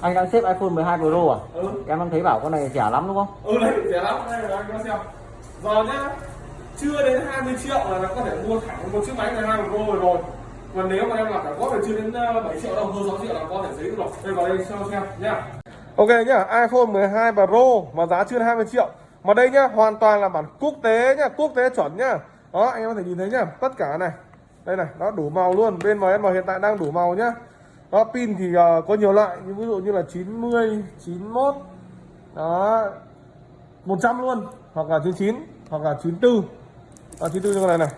anh đang xếp iPhone 12 Pro à ừ em đang thấy bảo con này rẻ lắm đúng không ừ đấy rẻ lắm đây là anh có xem giờ nhá chưa đến 20 triệu là nó có thể mua thẳng một chiếc máy 12 Pro rồi rồi còn nếu mà em làm cả góp thì chưa đến ờ, 7 triệu đâu hơn 6 triệu là có thể giấy được rồi đây vào đây cho xem nhá Ok nhá, iPhone 12 Pro mà giá chưa 20 triệu. Mà đây nhá, hoàn toàn là bản quốc tế nhá, quốc tế chuẩn nhá. Đó, anh em có thể nhìn thấy nhá, tất cả này. Đây này, nó đủ màu luôn. Bên MN hiện tại đang đủ màu nhá. Đó, pin thì uh, có nhiều loại, như ví dụ như là 90, 91. Đó, 100 luôn, hoặc là 99, hoặc là 94. à, 94 như này này.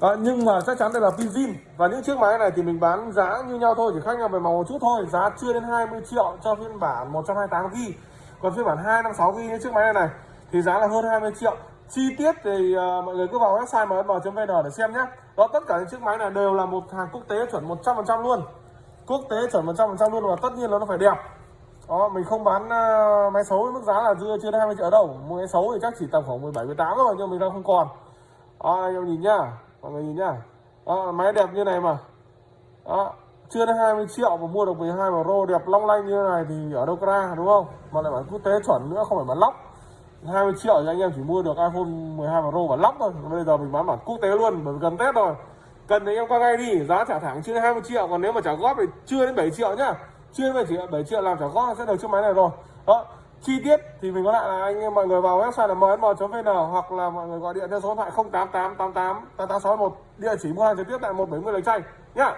Đó, nhưng mà chắc chắn đây là pin zin và những chiếc máy này thì mình bán giá như nhau thôi chỉ khác nhau về màu một chút thôi giá chưa đến 20 triệu cho phiên bản 128 GB còn phiên bản 256 GB như chiếc máy này này thì giá là hơn 20 triệu chi tiết thì uh, mọi người cứ vào website msm.vn để xem nhé đó tất cả những chiếc máy này đều là một hàng quốc tế chuẩn 100% luôn quốc tế chuẩn 100% luôn và tất nhiên là nó phải đẹp. Đó mình không bán uh, máy xấu với mức giá là chưa chưa đến 20 triệu đâu mua máy xấu thì chắc chỉ tầm khoảng 17 18 thôi nhưng mình đang không còn. Đó, anh em nhìn nhá mọi người nhìn nhá. Đó, máy đẹp như này mà. Đó chưa đến 20 triệu mà mua được 12 Pro đẹp long lanh như này thì ở đâu ra đúng không? Mà lại bản quốc tế chuẩn nữa không phải bản lóc. 20 triệu thì anh em chỉ mua được iPhone 12 Pro bản lóc thôi. Bây giờ mình bán bản quốc tế luôn bởi gần Tết rồi cần thì em qua ngay đi giá trả thẳng chưa 20 triệu còn nếu mà trả góp thì chưa đến 7 triệu nhá. Chưa đến 7 triệu, 7 triệu làm trả góp sẽ được chiếc máy này rồi. Đó chi tiết thì mình có lại là anh em mọi người vào website là msm.vn hoặc là mọi người gọi điện theo số điện thoại 088888 8861 địa chỉ mua hàng trực tiếp tại 170 Lạch Tray nhá.